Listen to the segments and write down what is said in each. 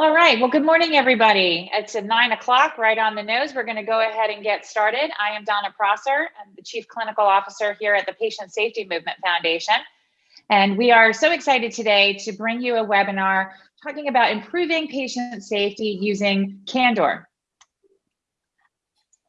All right, well, good morning, everybody. It's at nine o'clock, right on the nose. We're gonna go ahead and get started. I am Donna Prosser. I'm the Chief Clinical Officer here at the Patient Safety Movement Foundation. And we are so excited today to bring you a webinar talking about improving patient safety using Candor.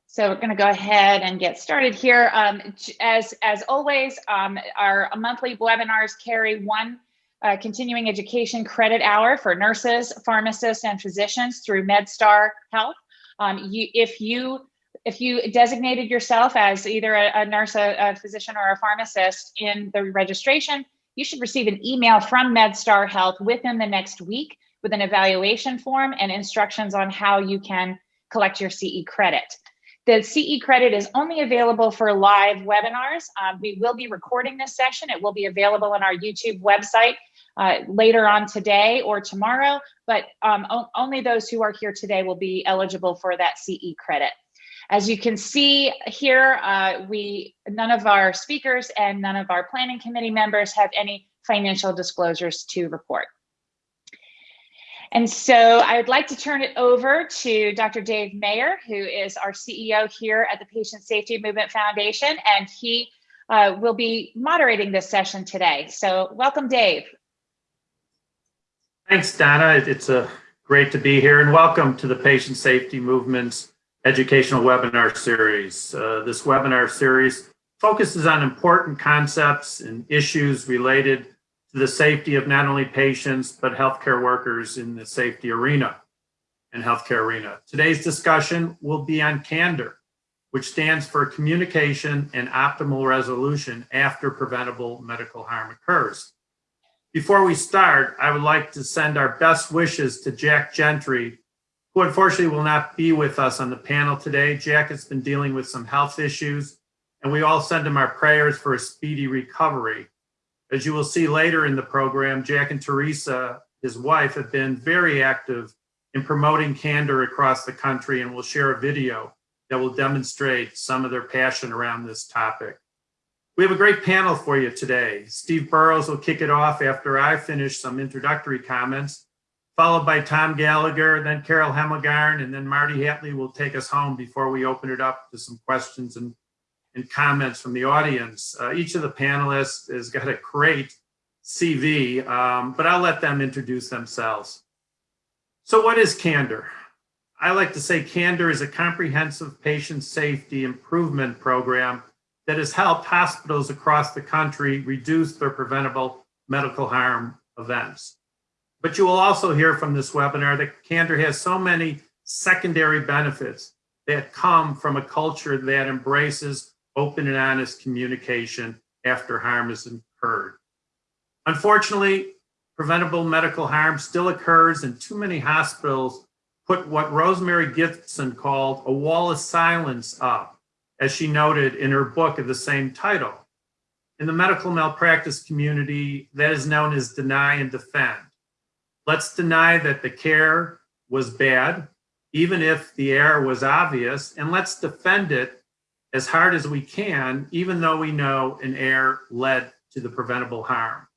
So we're going to go ahead and get started here. Um, as, as always, um, our monthly webinars carry one uh, continuing education credit hour for nurses, pharmacists, and physicians through MedStar Health. Um, you, if you if you designated yourself as either a, a nurse, a, a, physician, or a pharmacist in the registration, you should receive an email from MedStar Health within the next week with an evaluation form and instructions on how you can collect your CE credit. The CE credit is only available for live webinars. Um, we will be recording this session. It will be available on our YouTube website uh, later on today or tomorrow, but um, only those who are here today will be eligible for that CE credit. As you can see here, uh, we none of our speakers and none of our planning committee members have any financial disclosures to report. And so I would like to turn it over to Dr. Dave Mayer, who is our CEO here at the Patient Safety Movement Foundation, and he uh, will be moderating this session today. So welcome, Dave. Thanks, Donna. It's a great to be here and welcome to the Patient Safety Movement's educational webinar series. Uh, this webinar series focuses on important concepts and issues related to the safety of not only patients, but healthcare workers in the safety arena and healthcare arena. Today's discussion will be on CANDOR, which stands for Communication and Optimal Resolution After Preventable Medical Harm Occurs. Before we start, I would like to send our best wishes to Jack Gentry, who unfortunately will not be with us on the panel today. Jack has been dealing with some health issues, and we all send him our prayers for a speedy recovery. As you will see later in the program, Jack and Teresa, his wife, have been very active in promoting candor across the country and will share a video that will demonstrate some of their passion around this topic. We have a great panel for you today. Steve Burrows will kick it off after I finish some introductory comments, followed by Tom Gallagher, then Carol Hemmelgarn, and then Marty Hatlie will take us home before we open it up to some questions and, and comments from the audience. Uh, each of the panelists has got a great CV, um, but I'll let them introduce themselves. So what is Candor? I like to say Candor is a comprehensive patient safety improvement program that has helped hospitals across the country reduce their preventable medical harm events. But you will also hear from this webinar that Candor has so many secondary benefits that come from a culture that embraces open and honest communication after harm is incurred. Unfortunately, preventable medical harm still occurs and too many hospitals put what Rosemary Gibson called a wall of silence up as she noted in her book of the same title. In the medical malpractice community, that is known as deny and defend. Let's deny that the care was bad, even if the error was obvious, and let's defend it as hard as we can, even though we know an error led to the preventable harm.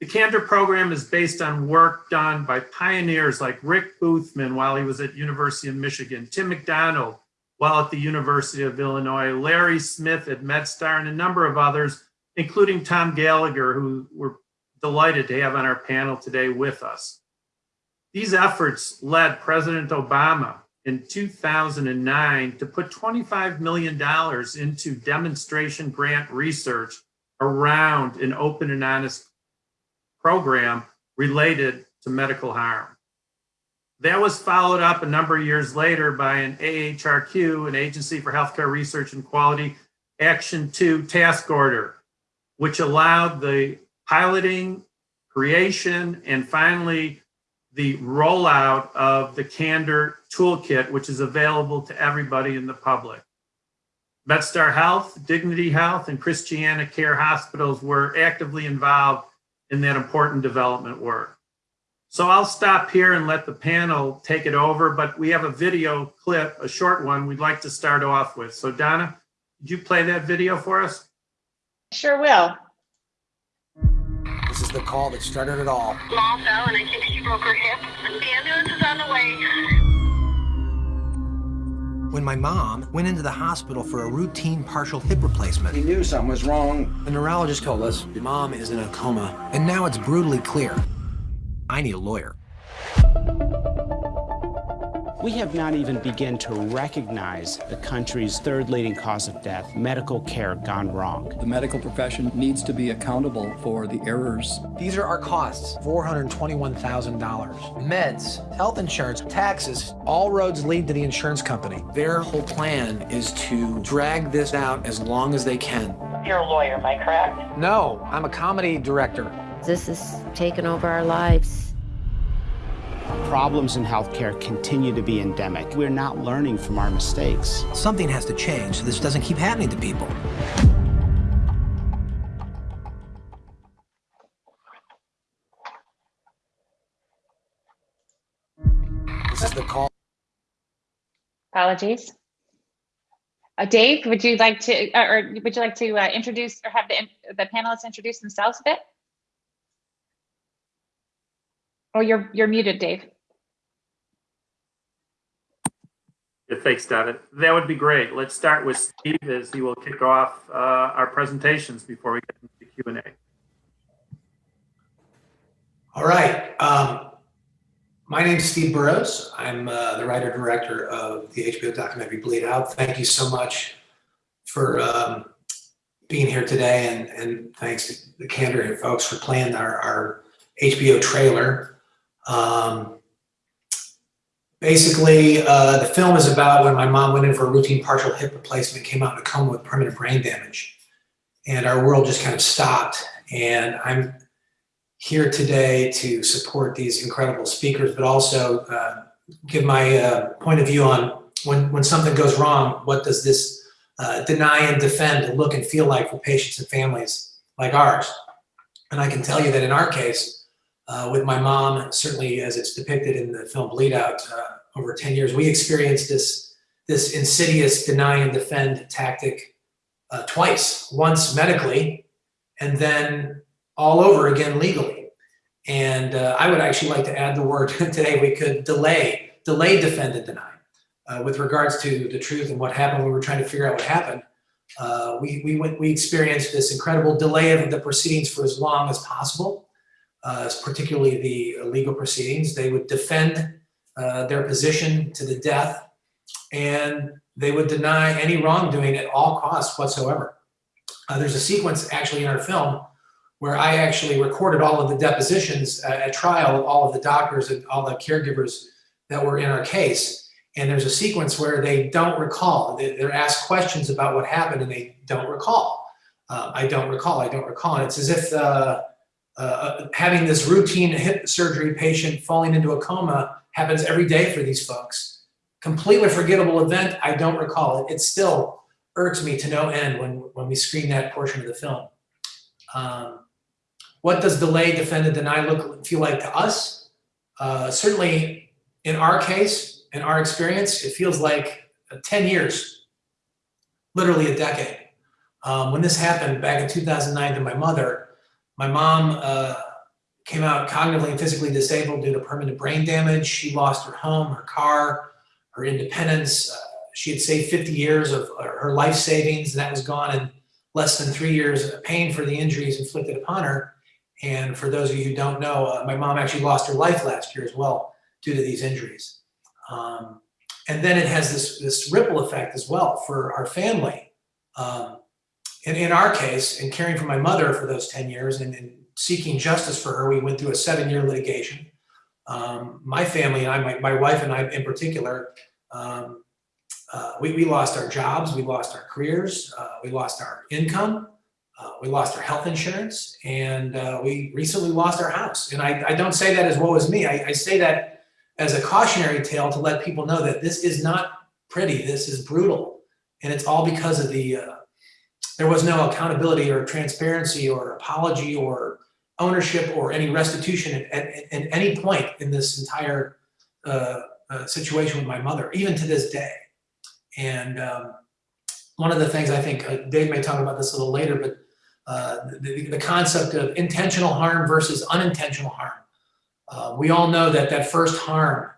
The Candor program is based on work done by pioneers like Rick Boothman while he was at University of Michigan, Tim McDonald, while at the University of Illinois, Larry Smith at MedStar, and a number of others, including Tom Gallagher, who we're delighted to have on our panel today with us. These efforts led President Obama in 2009 to put $25 million into demonstration grant research around an open and honest program related to medical harm. That was followed up a number of years later by an AHRQ, an Agency for Healthcare Research and Quality, Action 2 task order, which allowed the piloting, creation, and finally the rollout of the Candor Toolkit, which is available to everybody in the public. MedStar Health, Dignity Health, and Christiana Care Hospitals were actively involved in that important development work. So I'll stop here and let the panel take it over, but we have a video clip, a short one we'd like to start off with. So Donna, did you play that video for us? Sure will. This is the call that started it all. Mom fell and I think she broke her hip. The ambulance is on the way. When my mom went into the hospital for a routine partial hip replacement, He knew something was wrong. the neurologist told us your mom is in a coma. And now it's brutally clear. I need a lawyer. We have not even begun to recognize the country's third leading cause of death, medical care gone wrong. The medical profession needs to be accountable for the errors. These are our costs $421,000. Meds, health insurance, taxes, all roads lead to the insurance company. Their whole plan is to drag this out as long as they can. You're a lawyer, am I correct? No, I'm a comedy director. This has taken over our lives. Problems in healthcare continue to be endemic. We're not learning from our mistakes. Something has to change so this doesn't keep happening to people. This is the call. Apologies. Uh, Dave, would you like to, uh, or would you like to uh, introduce or have the, the panelists introduce themselves a bit? Oh, you're, you're muted, Dave. Yeah, thanks, David. That would be great. Let's start with Steve as he will kick off uh, our presentations before we get into the Q&A. All right. Um, my name is Steve Burrows. I'm uh, the writer director of the HBO documentary Bleed Out. Thank you so much for um, being here today, and, and thanks to the Candor folks for playing our, our HBO trailer. Um, basically, uh, the film is about when my mom went in for a routine partial hip replacement, came out in a coma with permanent brain damage, and our world just kind of stopped. And I'm here today to support these incredible speakers, but also uh, give my uh, point of view on when, when something goes wrong, what does this uh, deny and defend look and feel like for patients and families like ours? And I can tell you that in our case, uh, with my mom, certainly as it's depicted in the film Bleed Out uh, over 10 years, we experienced this, this insidious deny and defend tactic uh, twice, once medically, and then all over again legally. And uh, I would actually like to add the word today, we could delay, delay, defend, and deny. Uh, with regards to the truth and what happened we were trying to figure out what happened, uh, we, we, went, we experienced this incredible delay of the proceedings for as long as possible, particularly the legal proceedings. They would defend uh, their position to the death, and they would deny any wrongdoing at all costs whatsoever. Uh, there's a sequence actually in our film where I actually recorded all of the depositions uh, at trial all of the doctors and all the caregivers that were in our case. And there's a sequence where they don't recall. They, are asked questions about what happened and they don't recall. Uh, I don't recall, I don't recall. And it's as if uh, uh, having this routine hip surgery patient falling into a coma happens every day for these folks. Completely forgettable event, I don't recall it. It still irks me to no end when, when we screen that portion of the film. Um, what does delay, defend, and deny look feel like to us? Uh, certainly, in our case, in our experience, it feels like 10 years, literally a decade. Um, when this happened back in 2009 to my mother, my mom uh, came out cognitively and physically disabled due to permanent brain damage. She lost her home, her car, her independence. Uh, she had saved 50 years of her life savings, and that was gone in less than three years, of pain for the injuries inflicted upon her. And for those of you who don't know, uh, my mom actually lost her life last year as well due to these injuries. Um, and then it has this, this ripple effect as well for our family. Um, and in our case, in caring for my mother for those 10 years and, and seeking justice for her, we went through a seven year litigation. Um, my family and I, my, my wife and I in particular, um, uh, we, we lost our jobs, we lost our careers, uh, we lost our income, uh, we lost our health insurance, and uh, we recently lost our house. And I, I, don't say that as woe as me. I, I, say that as a cautionary tale to let people know that this is not pretty. This is brutal, and it's all because of the. There was no accountability or transparency or apology or ownership or any restitution at, at, at any point in this entire uh, uh, situation with my mother, even to this day. And um, one of the things I think uh, Dave may talk about this a little later, but uh, the, the concept of intentional harm versus unintentional harm. Uh, we all know that that first harm,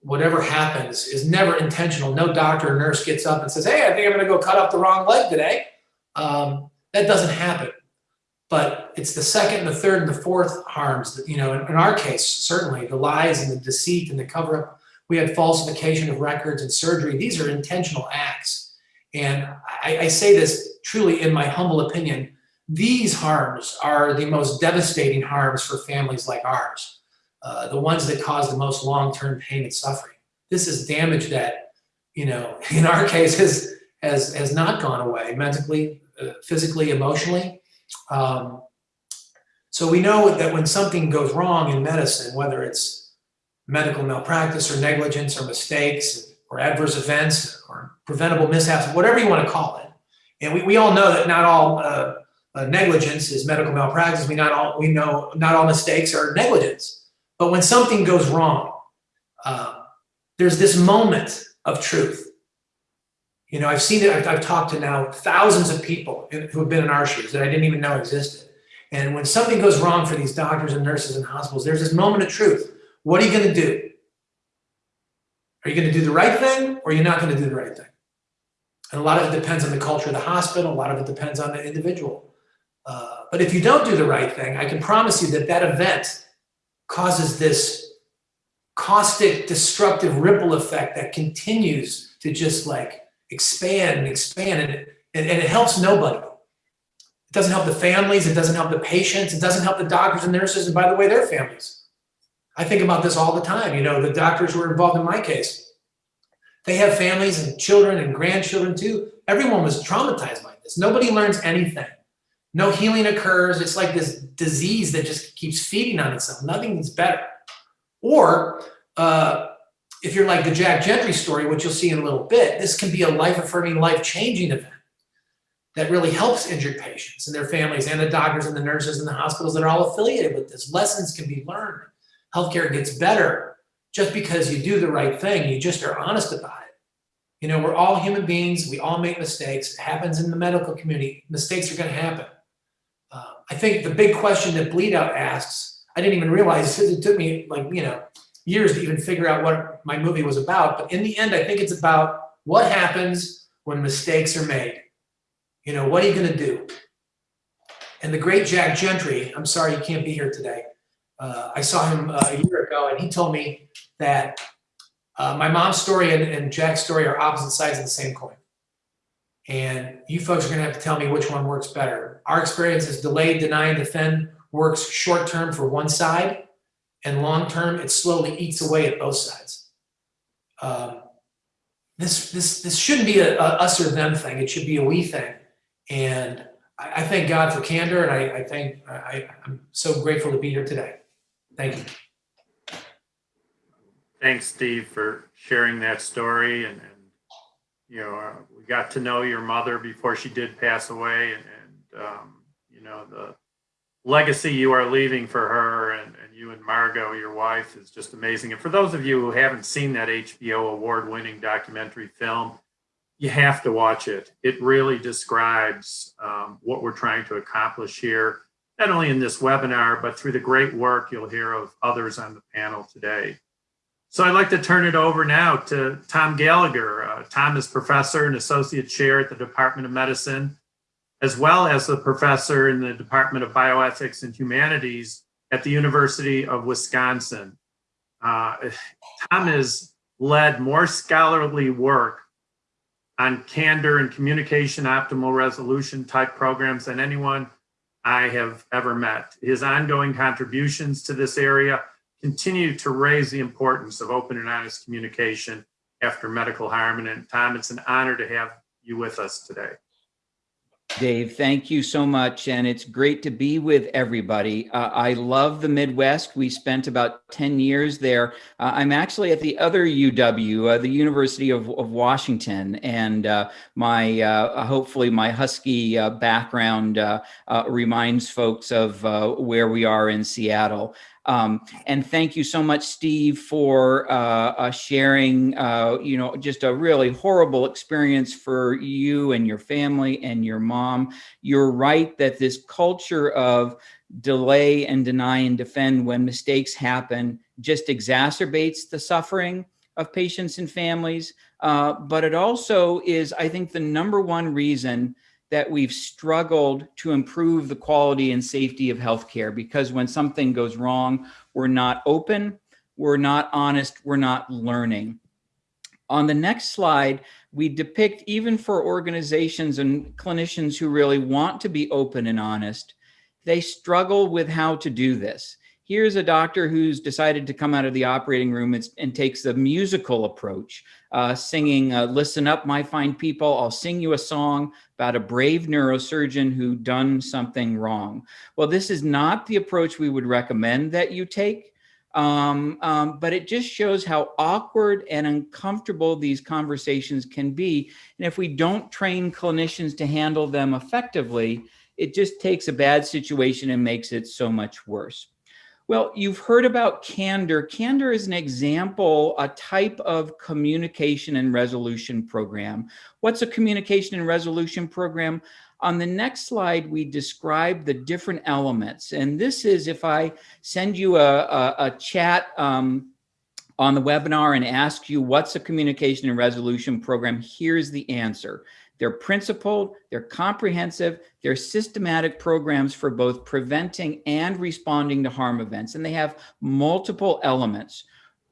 whatever happens, is never intentional. No doctor or nurse gets up and says, "Hey, I think I'm going to go cut off the wrong leg today." Um, that doesn't happen. But it's the second, the third, and the fourth harms that you know. In, in our case, certainly the lies and the deceit and the cover up. We had falsification of records and surgery. These are intentional acts, and I, I say this truly in my humble opinion. These harms are the most devastating harms for families like ours uh, the ones that cause the most long-term pain and suffering. This is damage that, you know, in our case has has has not gone away mentally, physically, emotionally. Um, so we know that when something goes wrong in medicine, whether it's medical malpractice or negligence or mistakes or adverse events or preventable mishaps, whatever you want to call it, and we, we all know that not all uh, uh, negligence is medical malpractice. We not all we know not all mistakes are negligence. But when something goes wrong, uh, there's this moment of truth. You know, I've seen it, I've, I've talked to now thousands of people who have been in our shoes that I didn't even know existed. And when something goes wrong for these doctors and nurses and hospitals, there's this moment of truth. What are you going to do? Are you going to do the right thing or are you not going to do the right thing? And a lot of it depends on the culture of the hospital. A lot of it depends on the individual. Uh, but if you don't do the right thing, I can promise you that that event causes this caustic, destructive ripple effect that continues to just like expand and expand and, and, and it helps nobody. It doesn't help the families, it doesn't help the patients, it doesn't help the doctors and nurses, and by the way, their families. I think about this all the time. You know, the doctors were involved in my case, they have families and children and grandchildren too. Everyone was traumatized by this. Nobody learns anything. No healing occurs. It's like this disease that just keeps feeding on itself. Nothing is better. Or uh, if you're like the Jack Gentry story, which you'll see in a little bit, this can be a life-affirming, life-changing event that really helps injured patients and their families and the doctors and the nurses and the hospitals that are all affiliated with this. Lessons can be learned. Healthcare gets better just because you do the right thing. You just are honest about it. You know, we're all human beings. We all make mistakes. It happens in the medical community. Mistakes are going to happen. Uh, I think the big question that Bleed Out asks, I didn't even realize it took me like, you know, years to even figure out what my movie was about. But in the end, I think it's about what happens when mistakes are made. You know, what are you going to do? And the great Jack Gentry, I'm sorry you can't be here today. Uh, I saw him uh, a year ago and he told me that uh, my mom's story and, and Jack's story are opposite sides of the same coin. And you folks are going to have to tell me which one works better. Our experience is delayed, deny, and defend works short term for one side, and long term, it slowly eats away at both sides. Um, this, this, this shouldn't be a, a, us or them thing. It should be a we thing. And I, I thank God for candor, and I, I thank, I, I'm so grateful to be here today. Thank you. Thanks, Steve, for sharing that story and, and you know, uh, we got to know your mother before she did pass away, and, and um, you know the legacy you are leaving for her, and, and you and Margot, your wife, is just amazing. And for those of you who haven't seen that HBO award-winning documentary film, you have to watch it. It really describes um, what we're trying to accomplish here, not only in this webinar, but through the great work you'll hear of others on the panel today. So I'd like to turn it over now to Tom Gallagher. Uh, Tom is professor and associate chair at the Department of Medicine, as well as a professor in the Department of Bioethics and Humanities at the University of Wisconsin. Uh, Tom has led more scholarly work on candor and communication optimal resolution type programs than anyone I have ever met. His ongoing contributions to this area continue to raise the importance of open and honest communication after medical harm. And Tom, it's an honor to have you with us today. Dave, thank you so much. And it's great to be with everybody. Uh, I love the Midwest. We spent about 10 years there. Uh, I'm actually at the other UW, uh, the University of, of Washington. And uh, my, uh, hopefully my Husky uh, background reminds folks of where we are in Seattle. Um, and thank you so much, Steve, for uh, uh, sharing, uh, you know, just a really horrible experience for you and your family and your mom. You're right that this culture of delay and deny and defend when mistakes happen just exacerbates the suffering of patients and families. Uh, but it also is, I think, the number one reason that we've struggled to improve the quality and safety of healthcare because when something goes wrong, we're not open, we're not honest, we're not learning. On the next slide, we depict even for organizations and clinicians who really want to be open and honest, they struggle with how to do this. Here's a doctor who's decided to come out of the operating room and, takes the musical approach, uh, singing, uh, listen up, my fine people, I'll sing you a song about a brave neurosurgeon who done something wrong. Well, this is not the approach we would recommend that you take, um, um, but it just shows how awkward and uncomfortable these conversations can be. And if we don't train clinicians to handle them effectively, it just takes a bad situation and makes it so much worse. Well, you've heard about candor. Candor is an example, a type of communication and resolution program. What's a communication and resolution program? On the next slide, we describe the different elements. And this is if I send you a, a, a chat um, on the webinar and ask you what's a communication and resolution program, here's the answer. They're principled, they're comprehensive, they're systematic programs for both preventing and responding to harm events. And they have multiple elements,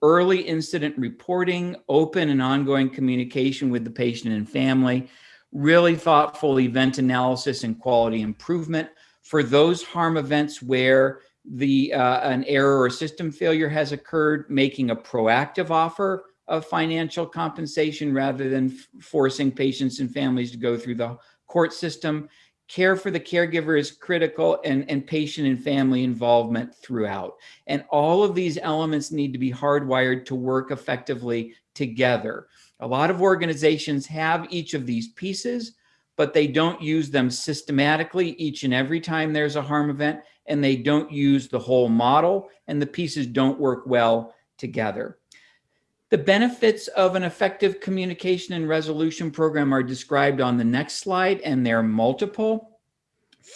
early incident reporting, open and ongoing communication with the patient and family, really thoughtful event analysis and quality improvement for those harm events where the uh, an error or system failure has occurred, making a proactive offer of financial compensation rather than forcing patients and families to go through the court system. Care for the caregiver is critical and, and patient and family involvement throughout. And all of these elements need to be hardwired to work effectively together. A lot of organizations have each of these pieces, but they don't use them systematically each and every time there's a harm event, and they don't use the whole model, and the pieces don't work well together. The benefits of an effective communication and resolution program are described on the next slide, and they're multiple.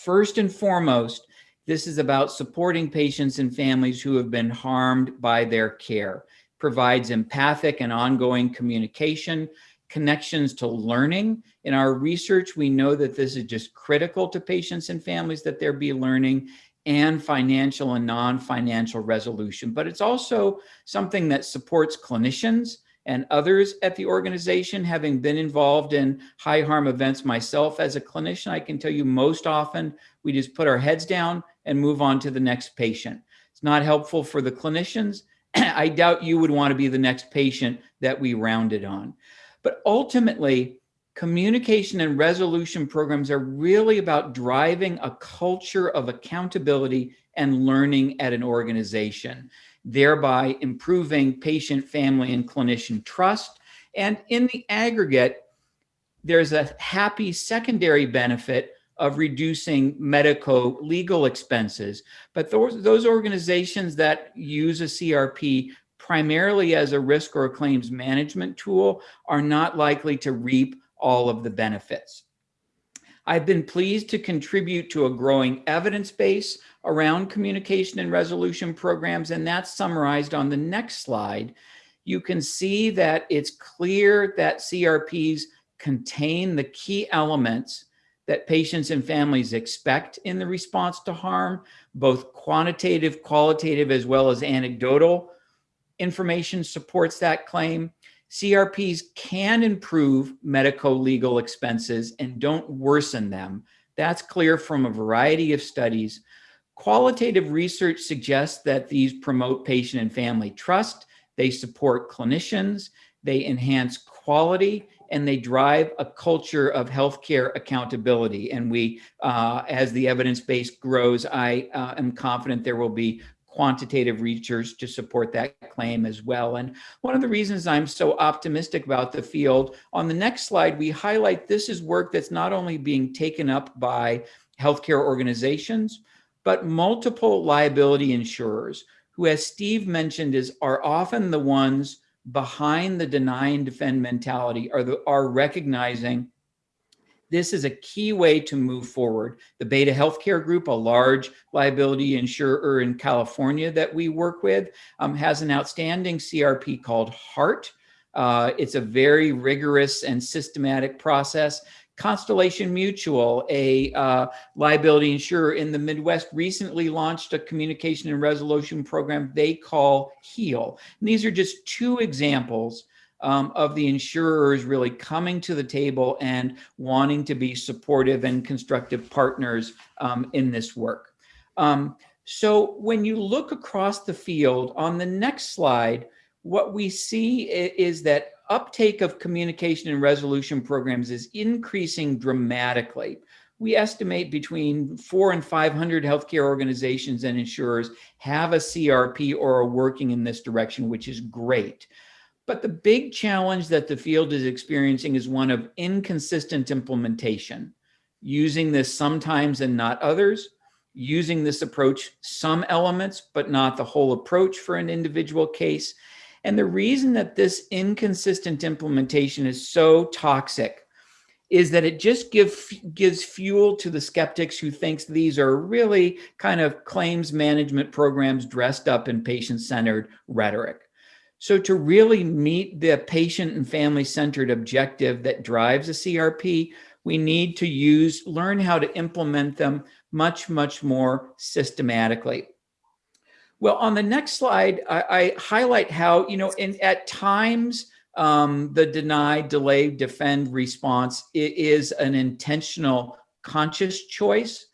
First and foremost, this is about supporting patients and families who have been harmed by their care, provides empathic and ongoing communication, connections to learning. In our research, we know that this is just critical to patients and families that there be learning and financial and non-financial resolution. But it's also something that supports clinicians and others at the organization. Having been involved in high harm events myself as a clinician, I can tell you most often we just put our heads down and move on to the next patient. It's not helpful for the clinicians. I doubt you would want to be the next patient that we rounded on. But ultimately, communication and resolution programs are really about driving a culture of accountability and learning at an organization, thereby improving patient, family, and clinician trust. And in the aggregate, there's a happy secondary benefit of reducing medico legal expenses. But those, those organizations that use a CRP primarily as a risk or a claims management tool are not likely to reap all of the benefits. I've been pleased to contribute to a growing evidence base around communication and resolution programs, and that's summarized on the next slide. You can see that it's clear that CRPs contain the key elements that patients and families expect in the response to harm, both quantitative, qualitative, as well as anecdotal information supports that claim. CRPs can improve medico-legal expenses and don't worsen them. That's clear from a variety of studies. Qualitative research suggests that these promote patient and family trust, they support clinicians, they enhance quality, and they drive a culture of healthcare accountability. And we, uh, as the evidence base grows, I uh, am confident there will be quantitative research to support that claim as well. And one of the reasons I'm so optimistic about the field, on the next slide, we highlight this is work that's not only being taken up by healthcare organizations, but multiple liability insurers who, as Steve mentioned, is are often the ones behind the deny and defend mentality are, the, are recognizing this is a key way to move forward. The Beta Healthcare Group, a large liability insurer in California that we work with, um, has an outstanding CRP called HEART. Uh, it's a very rigorous and systematic process Constellation Mutual, a uh, liability insurer in the Midwest, recently launched a communication and resolution program they call HEAL. And these are just two examples um, of the insurers really coming to the table and wanting to be supportive and constructive partners um, in this work. Um, so when you look across the field on the next slide, what we see is that uptake of communication and resolution programs is increasing dramatically. We estimate between four and 500 healthcare organizations and insurers have a CRP or are working in this direction, which is great. But the big challenge that the field is experiencing is one of inconsistent implementation, using this sometimes and not others, using this approach some elements, but not the whole approach for an individual case, and the reason that this inconsistent implementation is so toxic is that it just give, gives fuel to the skeptics who thinks these are really kind of claims management programs dressed up in patient-centered rhetoric. So to really meet the patient and family-centered objective that drives a CRP, we need to use, learn how to implement them much, much more systematically. Well, on the next slide, I, I highlight how, you know, in, at times, um, the deny, delay, defend response is an intentional conscious choice,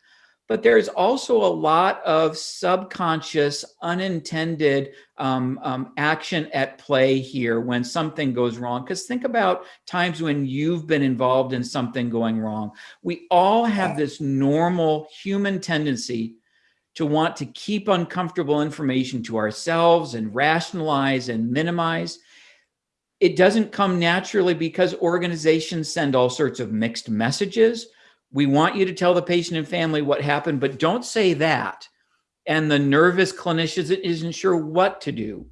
but there's also a lot of subconscious, unintended um, um, action at play here when something goes wrong. Because think about times when you've been involved in something going wrong. We all have this normal human tendency to want to keep uncomfortable information to ourselves and rationalize and minimize. It doesn't come naturally because organizations send all sorts of mixed messages. We want you to tell the patient and family what happened, but don't say that. And the nervous clinician isn't sure what to do.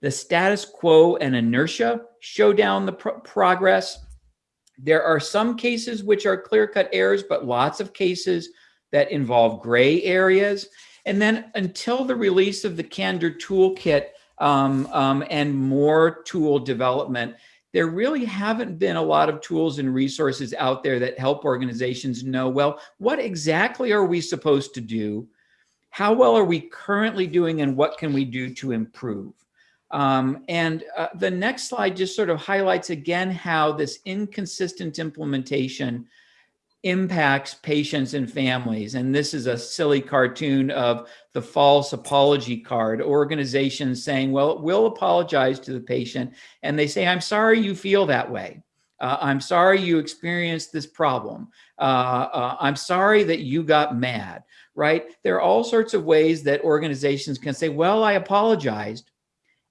The status quo and inertia show down the pro progress. There are some cases which are clear-cut errors, but lots of cases that involve gray areas. And then until the release of the Candor Toolkit um, um, and more tool development, there really haven't been a lot of tools and resources out there that help organizations know, well, what exactly are we supposed to do? How well are we currently doing and what can we do to improve? Um, and uh, the next slide just sort of highlights again how this inconsistent implementation impacts patients and families. And this is a silly cartoon of the false apology card, organizations saying, well, we'll apologize to the patient. And they say, I'm sorry you feel that way. Uh, I'm sorry you experienced this problem. Uh, uh, I'm sorry that you got mad, right? There are all sorts of ways that organizations can say, well, I apologized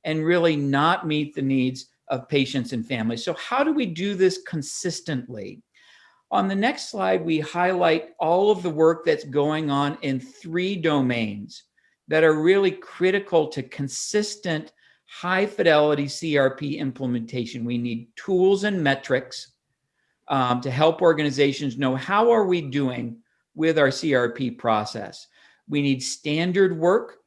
and really not meet the needs of patients and families. So how do we do this consistently? On the next slide, we highlight all of the work that's going on in three domains that are really critical to consistent high fidelity CRP implementation. We need tools and metrics um, to help organizations know how are we doing with our CRP process. We need standard work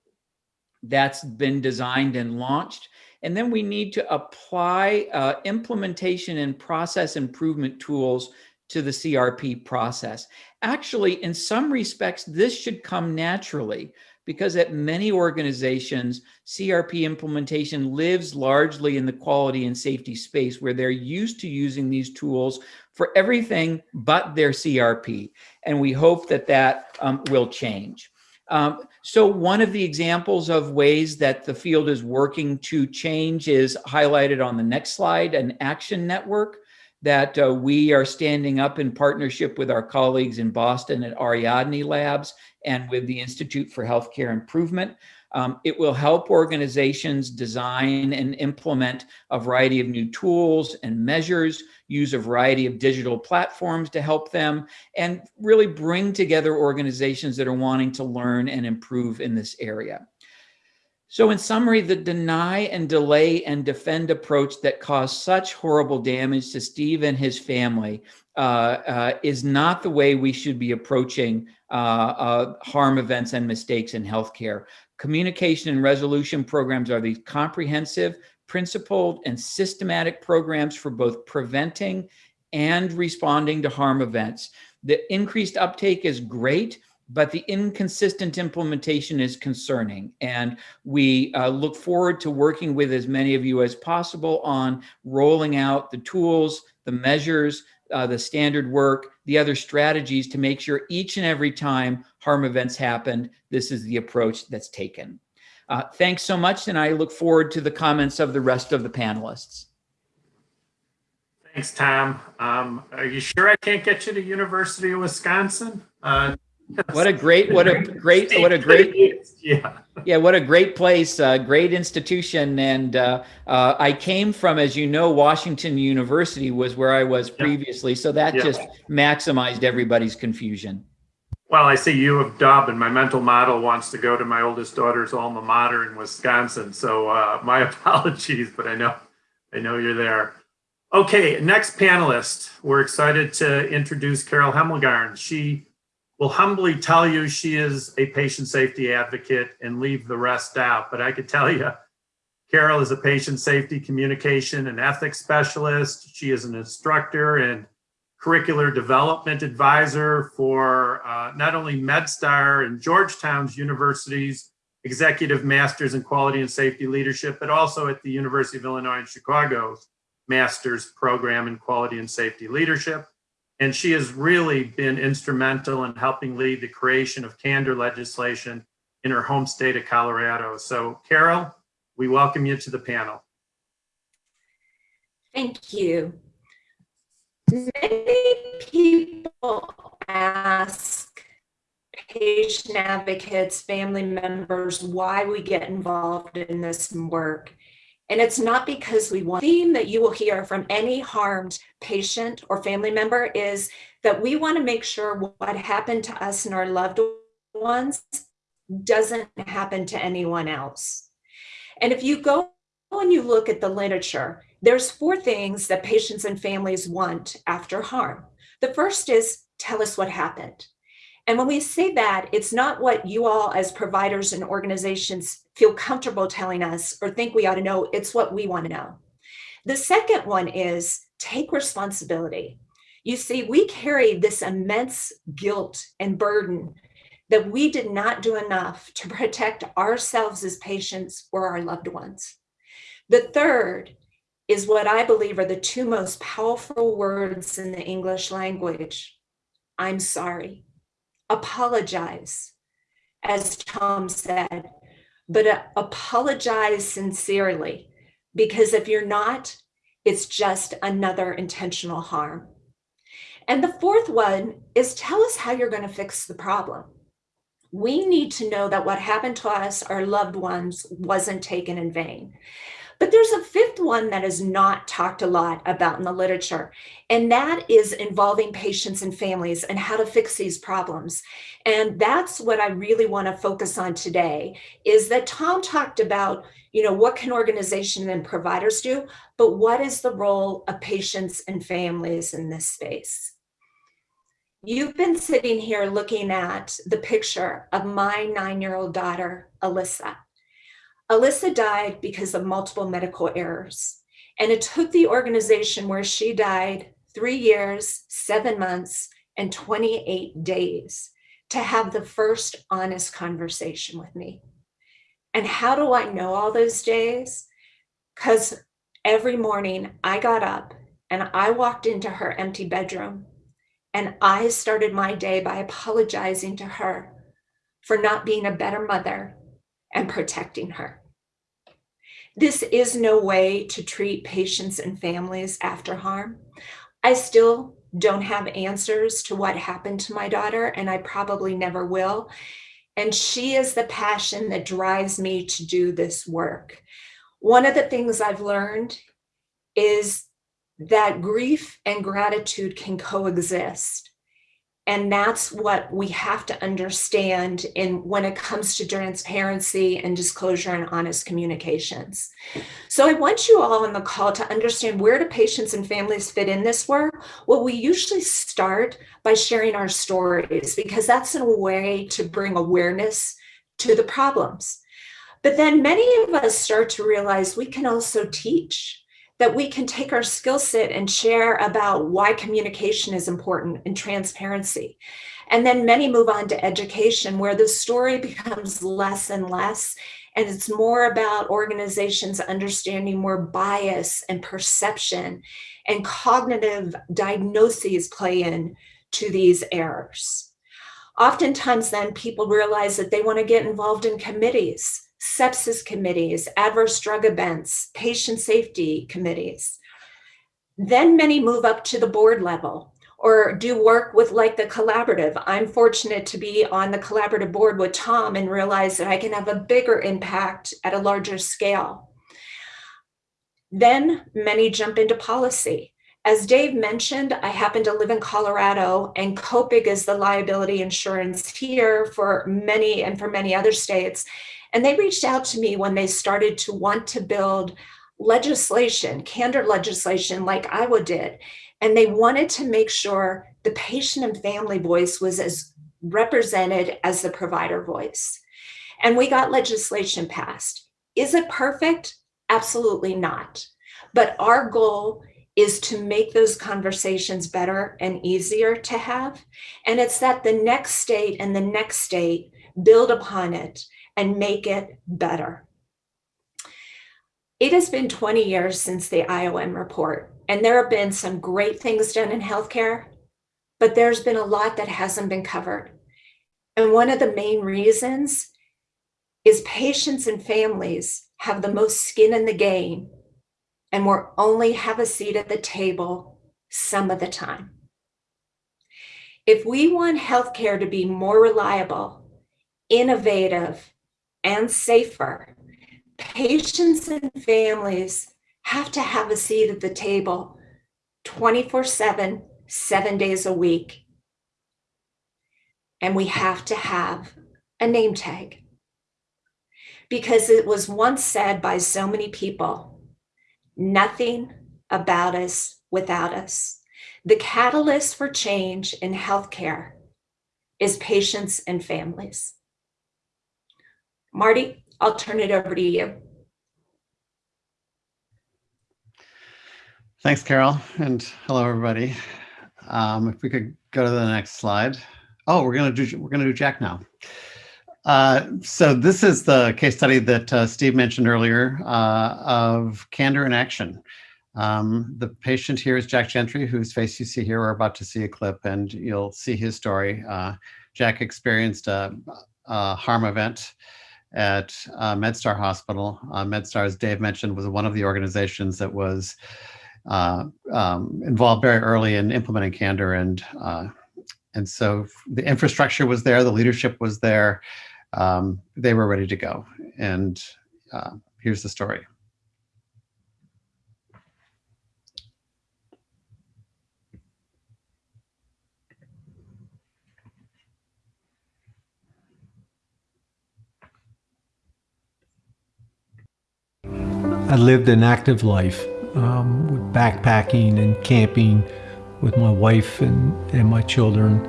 that's been designed and launched. And then we need to apply uh, implementation and process improvement tools to the CRP process. Actually, in some respects, this should come naturally because at many organizations, CRP implementation lives largely in the quality and safety space where they're used to using these tools for everything but their CRP. And we hope that that um, will change. Um, so one of the examples of ways that the field is working to change is highlighted on the next slide, an action network that uh, we are standing up in partnership with our colleagues in Boston at Ariadne Labs and with the Institute for Healthcare Improvement. Um, it will help organizations design and implement a variety of new tools and measures, use a variety of digital platforms to help them, and really bring together organizations that are wanting to learn and improve in this area. So, in summary, the deny and delay and defend approach that caused such horrible damage to Steve and his family uh, uh, is not the way we should be approaching uh, uh harm events and mistakes in healthcare. Communication and resolution programs are these comprehensive, principled, and systematic programs for both preventing and responding to harm events. The increased uptake is great, but the inconsistent implementation is concerning. And we uh, look forward to working with as many of you as possible on rolling out the tools, the measures, uh, the standard work, the other strategies to make sure each and every time harm events happen, this is the approach that's taken. Uh, thanks so much, and I look forward to the comments of the rest of the panelists. Thanks, Tom. Um, are you sure I can't get you to University of Wisconsin? Uh, what a great, what a great, what a great, yeah, yeah, what a great place, uh, great institution. And uh, uh, I came from, as you know, Washington University was where I was previously, so that yeah. just maximized everybody's confusion. Well, I see U of Dub, and my mental model wants to go to my oldest daughter's alma mater in Wisconsin. So uh, my apologies, but I know, I know you're there. Okay, next panelist, we're excited to introduce Carol Hemmelgarn. She will humbly tell you she is a patient safety advocate and leave the rest out. But I could tell you, Carol is a patient safety communication and ethics specialist. She is an instructor and curricular development advisor for uh, not only MedStar and Georgetown's universities, executive masters in quality and safety leadership, but also at the University of Illinois in Chicago's master's program in quality and safety leadership. And she has really been instrumental in helping lead the creation of candor legislation in her home state of Colorado. So Carol, we welcome you to the panel. Thank you. Many people ask patient advocates, family members, why we get involved in this work. And it's not because we want. The theme that you will hear from any harmed patient or family member is that we want to make sure what happened to us and our loved ones doesn't happen to anyone else. And if you go and you look at the literature, there's four things that patients and families want after harm. The first is tell us what happened. And when we say that, it's not what you all as providers and organizations feel comfortable telling us or think we ought to know, it's what we want to know. The second one is take responsibility. You see, we carry this immense guilt and burden that we did not do enough to protect ourselves as patients or our loved ones. The third is what I believe are the two most powerful words in the English language I'm sorry apologize, as Tom said, but uh, apologize sincerely, because if you're not, it's just another intentional harm. And the fourth one is tell us how you're going to fix the problem. We need to know that what happened to us, our loved ones, wasn't taken in vain. But there's a fifth one that is not talked a lot about in the literature, and that is involving patients and families and how to fix these problems. And that's what I really want to focus on today is that Tom talked about, you know, what can organization and providers do, but what is the role of patients and families in this space? You've been sitting here looking at the picture of my nine-year-old daughter, Alyssa. Alyssa died because of multiple medical errors. And it took the organization where she died three years, seven months, and 28 days to have the first honest conversation with me. And how do I know all those days? Because every morning I got up and I walked into her empty bedroom and I started my day by apologizing to her for not being a better mother and protecting her. This is no way to treat patients and families after harm. I still don't have answers to what happened to my daughter, and I probably never will. And she is the passion that drives me to do this work. One of the things I've learned is that grief and gratitude can coexist. And that's what we have to understand in when it comes to transparency and disclosure and honest communications. So I want you all on the call to understand where do patients and families fit in this work? Well, we usually start by sharing our stories because that's a way to bring awareness to the problems. But then many of us start to realize we can also teach that we can take our skill set and share about why communication is important and transparency. And then many move on to education where the story becomes less and less. And it's more about organizations understanding more bias and perception and cognitive diagnoses play in to these errors. Oftentimes then people realize that they want to get involved in committees sepsis committees, adverse drug events, patient safety committees. Then many move up to the board level or do work with like the collaborative. I'm fortunate to be on the collaborative board with Tom and realize that I can have a bigger impact at a larger scale. Then many jump into policy. As Dave mentioned, I happen to live in Colorado and COPIC is the liability insurance here for many and for many other states. And they reached out to me when they started to want to build legislation, candor legislation like Iowa did. And they wanted to make sure the patient and family voice was as represented as the provider voice. And we got legislation passed. Is it perfect? Absolutely not. But our goal is to make those conversations better and easier to have. And it's that the next state and the next state build upon it and make it better. It has been 20 years since the IOM report, and there have been some great things done in healthcare, but there's been a lot that hasn't been covered. And one of the main reasons is patients and families have the most skin in the game and will only have a seat at the table some of the time. If we want healthcare to be more reliable, innovative, and safer. Patients and families have to have a seat at the table 24 7, seven days a week. And we have to have a name tag. Because it was once said by so many people nothing about us without us. The catalyst for change in healthcare is patients and families. Marty, I'll turn it over to you. Thanks, Carol, and hello, everybody. Um, if we could go to the next slide. Oh, we're gonna do we're gonna do Jack now. Uh, so this is the case study that uh, Steve mentioned earlier uh, of candor in action. Um, the patient here is Jack Gentry, whose face you see here. We're about to see a clip, and you'll see his story. Uh, Jack experienced a, a harm event at uh, MedStar Hospital. Uh, MedStar, as Dave mentioned, was one of the organizations that was uh, um, involved very early in implementing Candor, and uh, and so the infrastructure was there, the leadership was there, um, they were ready to go. And uh, here's the story. I lived an active life um, with backpacking and camping with my wife and, and my children.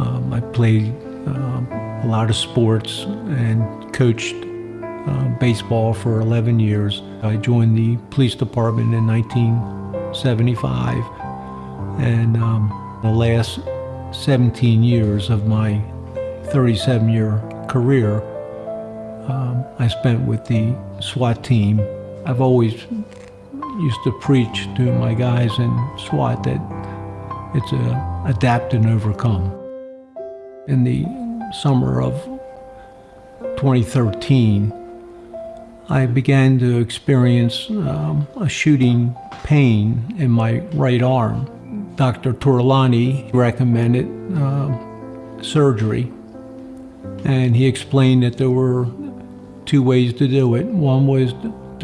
Um, I played um, a lot of sports and coached uh, baseball for 11 years. I joined the police department in 1975 and um, the last 17 years of my 37 year career um, I spent with the SWAT team I've always used to preach to my guys in SWAT that it's a adapt and overcome. In the summer of 2013, I began to experience um, a shooting pain in my right arm. Dr. Tortolani recommended uh, surgery, and he explained that there were two ways to do it. One was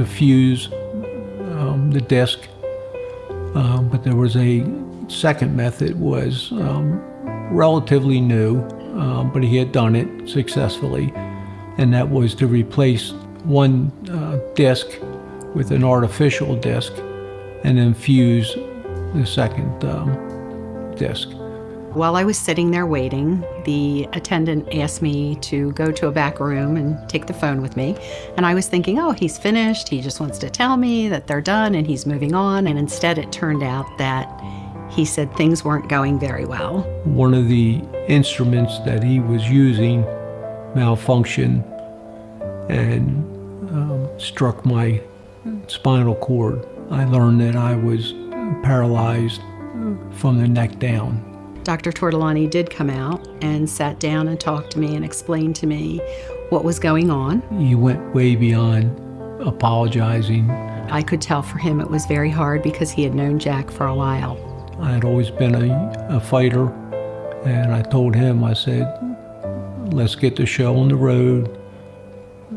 to fuse um, the disc, um, but there was a second method was um, relatively new, um, but he had done it successfully, and that was to replace one uh, disc with an artificial disc and then fuse the second um, disc. While I was sitting there waiting, the attendant asked me to go to a back room and take the phone with me. And I was thinking, oh, he's finished. He just wants to tell me that they're done and he's moving on. And instead, it turned out that he said things weren't going very well. One of the instruments that he was using malfunctioned and um, struck my spinal cord. I learned that I was paralyzed from the neck down. Dr. Tortolani did come out and sat down and talked to me and explained to me what was going on. He went way beyond apologizing. I could tell for him it was very hard because he had known Jack for a while. I had always been a, a fighter, and I told him, I said, let's get the show on the road.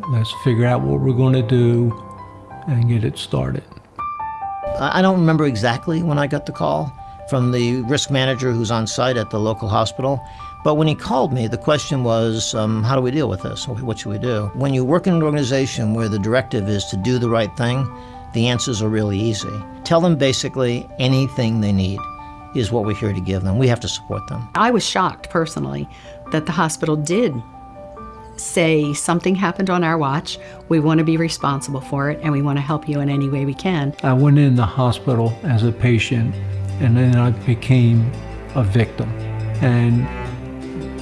Let's figure out what we're going to do and get it started. I don't remember exactly when I got the call from the risk manager who's on site at the local hospital. But when he called me, the question was, um, how do we deal with this? What should we do? When you work in an organization where the directive is to do the right thing, the answers are really easy. Tell them basically anything they need is what we're here to give them. We have to support them. I was shocked personally that the hospital did say something happened on our watch, we want to be responsible for it, and we want to help you in any way we can. I went in the hospital as a patient, and then I became a victim. And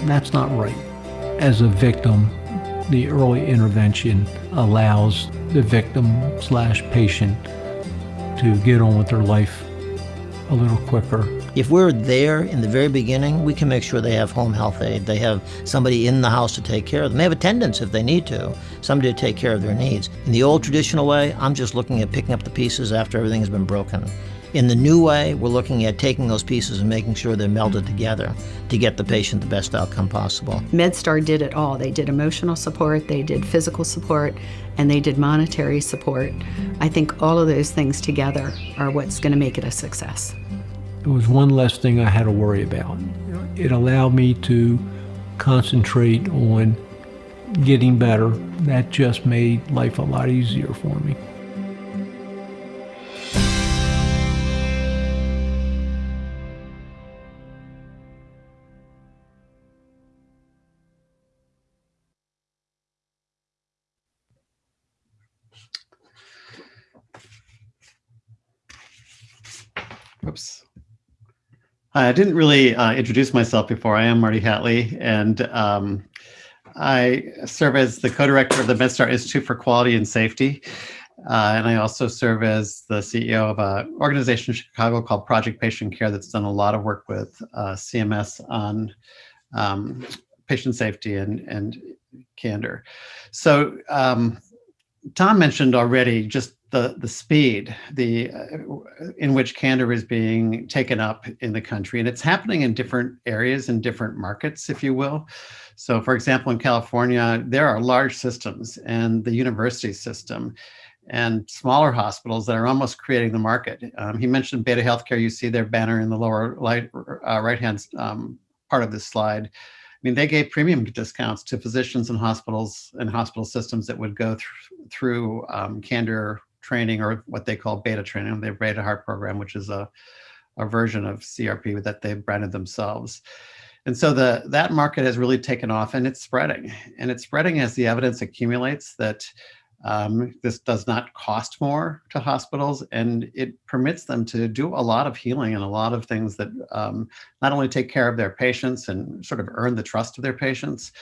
that's not right. As a victim, the early intervention allows the victim slash patient to get on with their life a little quicker if we're there in the very beginning, we can make sure they have home health aide. They have somebody in the house to take care of them. They have attendants if they need to, somebody to take care of their needs. In the old traditional way, I'm just looking at picking up the pieces after everything has been broken. In the new way, we're looking at taking those pieces and making sure they're melded together to get the patient the best outcome possible. MedStar did it all. They did emotional support, they did physical support, and they did monetary support. I think all of those things together are what's going to make it a success. It was one less thing I had to worry about. It allowed me to concentrate on getting better. That just made life a lot easier for me. Oops. I didn't really uh, introduce myself before. I am Marty Hatlie, and um, I serve as the co-director of the MedStar Institute for Quality and Safety. Uh, and I also serve as the CEO of an organization in Chicago called Project Patient Care that's done a lot of work with uh, CMS on um, patient safety and, and candor. So um, Tom mentioned already just the the speed the uh, in which candor is being taken up in the country. And it's happening in different areas in different markets if you will. So for example in california there are large systems and the university system and smaller hospitals that are almost creating the market. Um, he mentioned beta healthcare. You see their banner in the lower light, uh, right hand um, part of this slide. I mean, they gave premium discounts to physicians and hospitals and hospital systems that would go through, through um, Candor training or what they call beta training, the Beta Heart program, which is a, a version of CRP that they've branded themselves. And so the that market has really taken off and it's spreading. And it's spreading as the evidence accumulates that um, this does not cost more to hospitals and it permits them to do a lot of healing and a lot of things that um, not only take care of their patients and sort of earn the trust of their patients,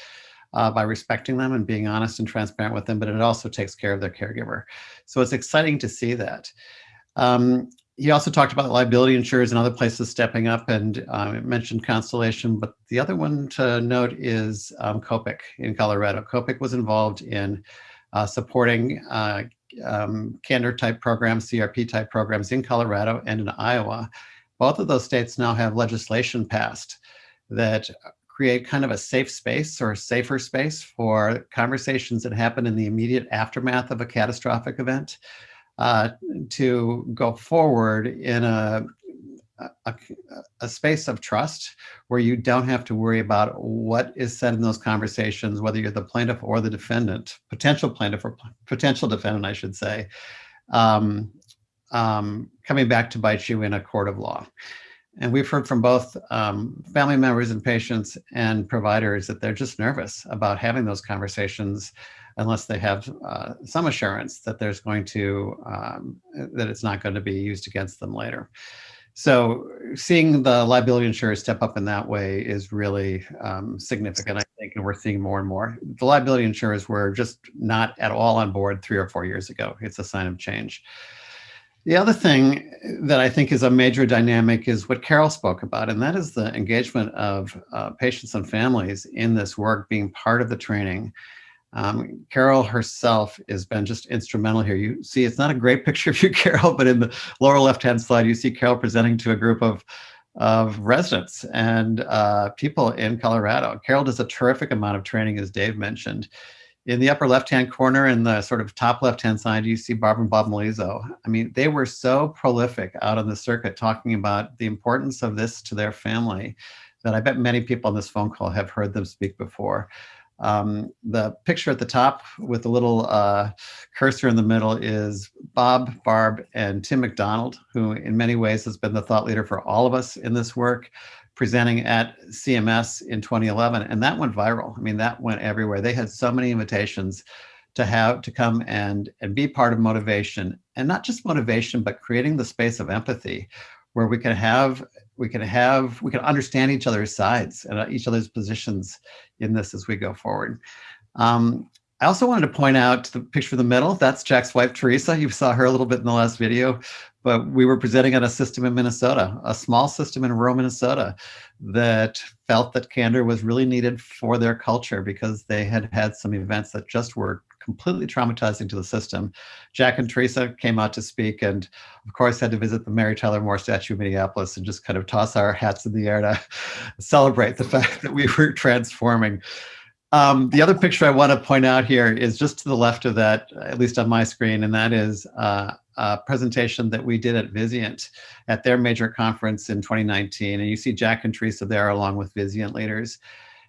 uh, by respecting them and being honest and transparent with them, but it also takes care of their caregiver. So it's exciting to see that. Um, he also talked about liability insurers and other places stepping up and um, mentioned Constellation, but the other one to note is um, COPIC in Colorado. COPIC was involved in uh, supporting uh, um, candor type programs, CRP type programs in Colorado and in Iowa. Both of those states now have legislation passed that create kind of a safe space or safer space for conversations that happen in the immediate aftermath of a catastrophic event uh, to go forward in a a, a, space of trust where you don't have to worry about what is said in those conversations, whether you're the plaintiff or the defendant, potential plaintiff or potential defendant, I should say, um, um, coming back to bite you in a court of law. And we've heard from both um, family members and patients and providers that they're just nervous about having those conversations unless they have uh, some assurance that there's going to, um, that it's not going to be used against them later. So seeing the liability insurers step up in that way is really um, significant, I think, and we're seeing more and more. The liability insurers were just not at all on board three or four years ago. It's a sign of change. The other thing that I think is a major dynamic is what Carol spoke about, and that is the engagement of uh, patients and families in this work being part of the training. Um, Carol herself has been just instrumental here. You see, it's not a great picture of you, Carol, but in the lower left-hand slide, you see Carol presenting to a group of, of residents and uh, people in Colorado. Carol does a terrific amount of training, as Dave mentioned. In the upper left-hand corner in the sort of top left-hand side, you see Barbara and Bob Malizzo. I mean, they were so prolific out on the circuit talking about the importance of this to their family that I bet many people on this phone call have heard them speak before. Um, the picture at the top with the little uh, cursor in the middle is Bob, Barb, and Tim McDonald, who in many ways has been the thought leader for all of us in this work presenting at CMS in 2011, and that went viral. I mean, that went everywhere. They had so many invitations to have to come and and be part of motivation, and not just motivation, but creating the space of empathy, where we can have we can have we can understand each other's sides and each other's positions in this as we go forward. Um, I also wanted to point out the picture in the middle. That's Jack's wife, Teresa. You saw her a little bit in the last video but we were presenting on a system in Minnesota, a small system in rural Minnesota that felt that candor was really needed for their culture because they had had some events that just were completely traumatizing to the system. Jack and Teresa came out to speak and of course had to visit the Mary Tyler Moore statue in Minneapolis and just kind of toss our hats in the air to celebrate the fact that we were transforming. Um, the other picture I want to point out here is just to the left of that, at least on my screen, and that is uh, uh, presentation that we did at Vizient at their major conference in 2019. And you see Jack and Teresa there along with Vizient leaders.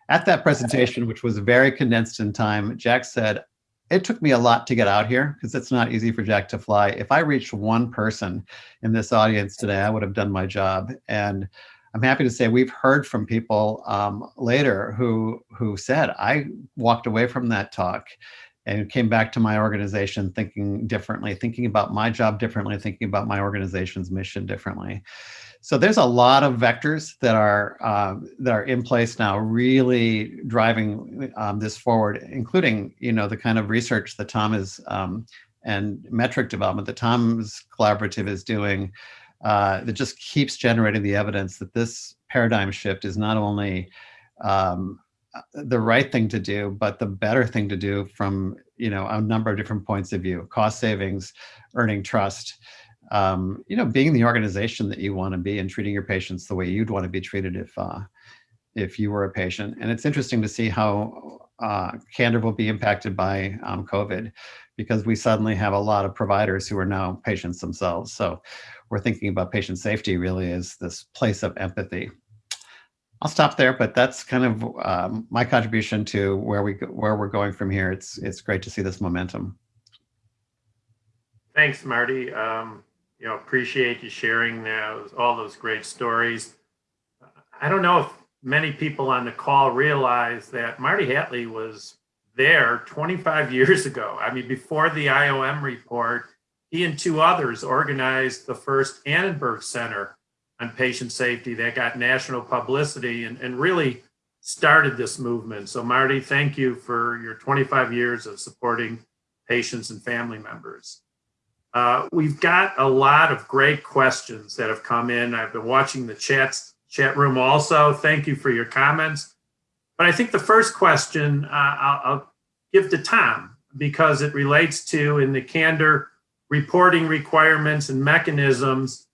At that presentation, which was very condensed in time, Jack said, it took me a lot to get out here because it's not easy for Jack to fly. If I reached one person in this audience today, I would have done my job. And I'm happy to say we've heard from people um, later who who said, I walked away from that talk and came back to my organization thinking differently, thinking about my job differently, thinking about my organization's mission differently. So there's a lot of vectors that are uh, that are in place now, really driving um, this forward, including you know the kind of research that Tom is um, and metric development that Tom's collaborative is doing uh, that just keeps generating the evidence that this paradigm shift is not only um, the right thing to do, but the better thing to do from you know a number of different points of view: cost savings, earning trust, um, you know, being the organization that you want to be, and treating your patients the way you'd want to be treated if uh, if you were a patient. And it's interesting to see how uh, Candor will be impacted by um, COVID, because we suddenly have a lot of providers who are now patients themselves. So we're thinking about patient safety really is this place of empathy. I'll stop there, but that's kind of um, my contribution to where we where we're going from here. It's it's great to see this momentum. Thanks, Marty. Um, you know, appreciate you sharing uh, all those great stories. I don't know if many people on the call realize that Marty Hatlie was there 25 years ago. I mean, before the IOM report, he and two others organized the first Annenberg Center on patient safety that got national publicity and, and really started this movement. So Marty, thank you for your 25 years of supporting patients and family members. Uh, we've got a lot of great questions that have come in. I've been watching the chats, chat room also. Thank you for your comments. But I think the first question uh, I'll, I'll give to Tom because it relates to in the candor reporting requirements and mechanisms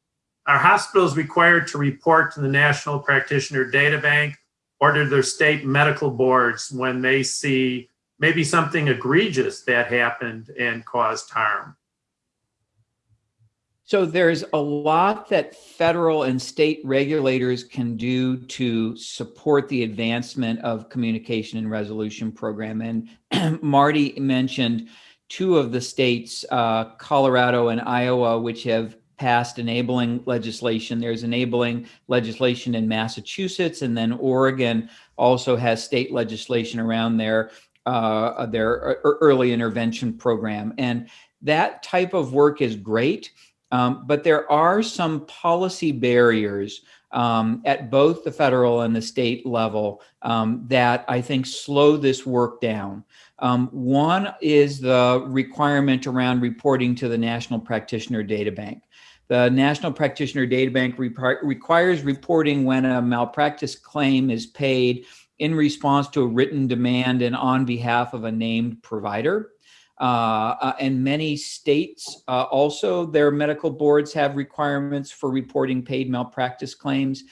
are hospitals required to report to the National Practitioner Data Bank or to their state medical boards when they see maybe something egregious that happened and caused harm? So there's a lot that federal and state regulators can do to support the advancement of communication and resolution program. And Marty mentioned two of the states, uh, Colorado and Iowa, which have passed enabling legislation. There's enabling legislation in Massachusetts, and then Oregon also has state legislation around their uh, their early intervention program. And that type of work is great, um, but there are some policy barriers um, at both the federal and the state level um, that I think slow this work down. Um, one is the requirement around reporting to the National Practitioner Data Bank. The National Practitioner Data Bank requires reporting when a malpractice claim is paid in response to a written demand and on behalf of a named provider. Uh, uh, and many states uh, also, their medical boards have requirements for reporting paid malpractice claims.